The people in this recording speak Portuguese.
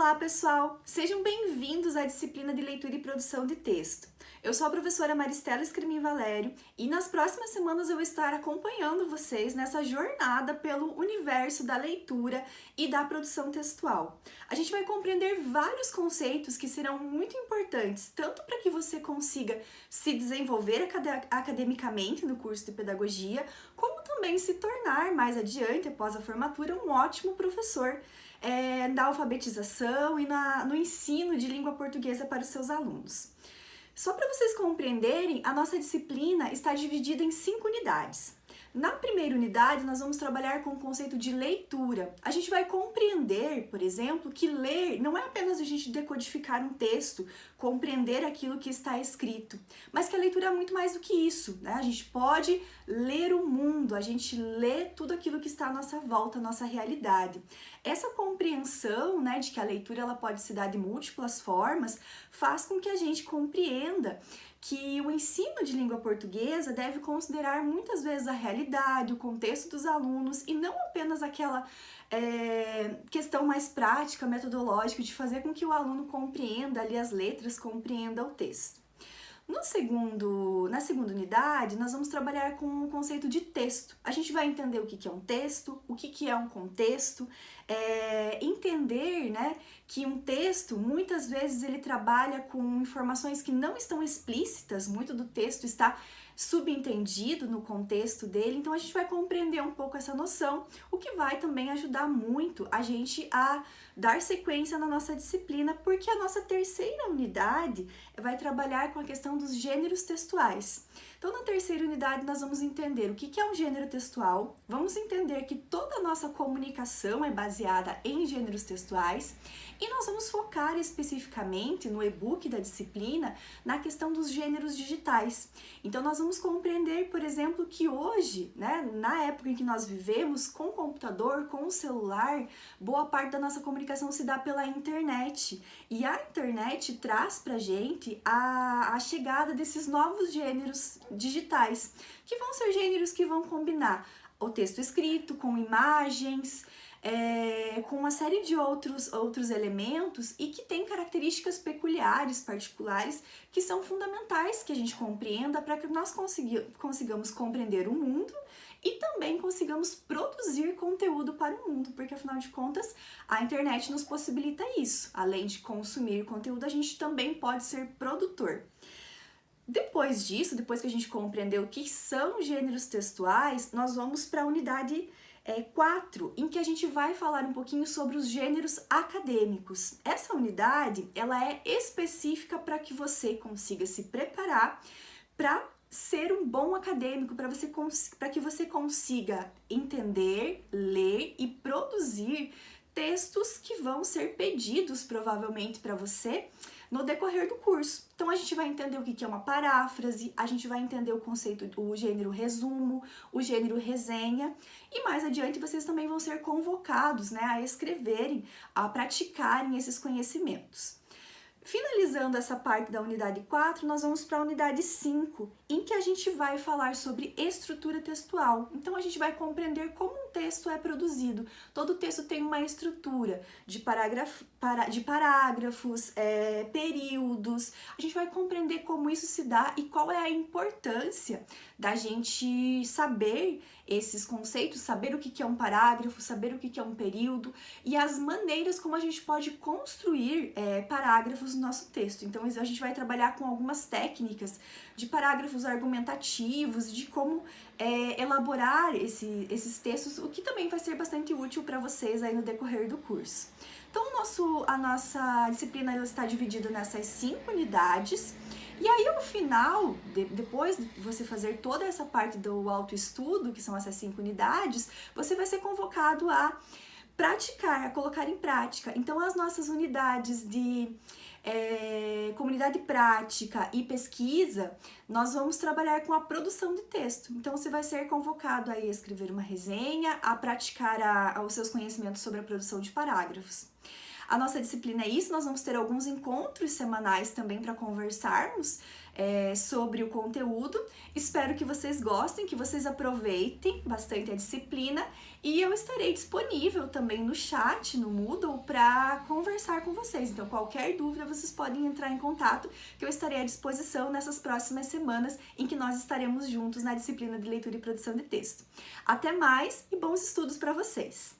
Olá, pessoal! Sejam bem-vindos à disciplina de leitura e produção de texto. Eu sou a professora Maristela Escremin Valério e nas próximas semanas eu vou estar acompanhando vocês nessa jornada pelo universo da leitura e da produção textual. A gente vai compreender vários conceitos que serão muito importantes, tanto para que você consiga se desenvolver academicamente no curso de pedagogia, como também se tornar mais adiante, após a formatura, um ótimo professor é, na alfabetização e na, no ensino de língua portuguesa para os seus alunos. Só para vocês compreenderem, a nossa disciplina está dividida em cinco unidades. Na primeira unidade, nós vamos trabalhar com o conceito de leitura. A gente vai compreender, por exemplo, que ler não é apenas a gente decodificar um texto, compreender aquilo que está escrito, mas que a leitura é muito mais do que isso. Né? A gente pode ler o mundo, a gente lê tudo aquilo que está à nossa volta, à nossa realidade. Essa compreensão né, de que a leitura ela pode se dar de múltiplas formas faz com que a gente compreenda que o ensino de língua portuguesa deve considerar muitas vezes a realidade, o contexto dos alunos e não apenas aquela é, questão mais prática, metodológica, de fazer com que o aluno compreenda ali as letras, compreenda o texto. No segundo, na segunda unidade, nós vamos trabalhar com o conceito de texto. A gente vai entender o que é um texto, o que é um contexto, é, entender né, que um texto, muitas vezes, ele trabalha com informações que não estão explícitas, muito do texto está subentendido no contexto dele, então a gente vai compreender um pouco essa noção, o que vai também ajudar muito a gente a dar sequência na nossa disciplina, porque a nossa terceira unidade vai trabalhar com a questão dos gêneros textuais. Então, na terceira unidade, nós vamos entender o que é um gênero textual, vamos entender que toda a nossa comunicação é baseada em gêneros textuais e nós vamos focar especificamente no e-book da disciplina na questão dos gêneros digitais. Então, nós vamos compreender, por exemplo, que hoje, né, na época em que nós vivemos, com o computador, com o celular, boa parte da nossa comunicação se dá pela internet. E a internet traz pra gente a, a chegada desses novos gêneros digitais, que vão ser gêneros que vão combinar o texto escrito com imagens, é, com uma série de outros, outros elementos e que tem características peculiares, particulares, que são fundamentais que a gente compreenda para que nós consigamos compreender o mundo e também consigamos produzir conteúdo para o mundo, porque afinal de contas a internet nos possibilita isso. Além de consumir conteúdo, a gente também pode ser produtor. Depois disso, depois que a gente compreendeu o que são gêneros textuais, nós vamos para a unidade é, 4, em que a gente vai falar um pouquinho sobre os gêneros acadêmicos. Essa unidade, ela é específica para que você consiga se preparar para ser um bom acadêmico, para você para que você consiga entender, ler e produzir textos que vão ser pedidos provavelmente para você no decorrer do curso. Então a gente vai entender o que é uma paráfrase, a gente vai entender o conceito, o gênero resumo, o gênero resenha e mais adiante vocês também vão ser convocados né, a escreverem, a praticarem esses conhecimentos. Finalizando essa parte da unidade 4, nós vamos para a unidade 5, em que a gente vai falar sobre estrutura textual. Então, a gente vai compreender como um texto é produzido. Todo texto tem uma estrutura de, parágrafo, para, de parágrafos, é, períodos. A gente vai compreender como isso se dá e qual é a importância da gente saber esses conceitos, saber o que é um parágrafo, saber o que é um período e as maneiras como a gente pode construir é, parágrafos no nosso texto. Então a gente vai trabalhar com algumas técnicas de parágrafos argumentativos, de como é, elaborar esse, esses textos, o que também vai ser bastante útil para vocês aí no decorrer do curso. Então nosso, a nossa disciplina está dividida nessas cinco unidades, e aí, no final, de, depois de você fazer toda essa parte do autoestudo, que são essas cinco unidades, você vai ser convocado a praticar, a colocar em prática. Então, as nossas unidades de é, comunidade prática e pesquisa, nós vamos trabalhar com a produção de texto. Então, você vai ser convocado a escrever uma resenha, a praticar a, a, os seus conhecimentos sobre a produção de parágrafos. A nossa disciplina é isso, nós vamos ter alguns encontros semanais também para conversarmos é, sobre o conteúdo. Espero que vocês gostem, que vocês aproveitem bastante a disciplina e eu estarei disponível também no chat, no Moodle, para conversar com vocês. Então, qualquer dúvida, vocês podem entrar em contato, que eu estarei à disposição nessas próximas semanas em que nós estaremos juntos na disciplina de leitura e produção de texto. Até mais e bons estudos para vocês!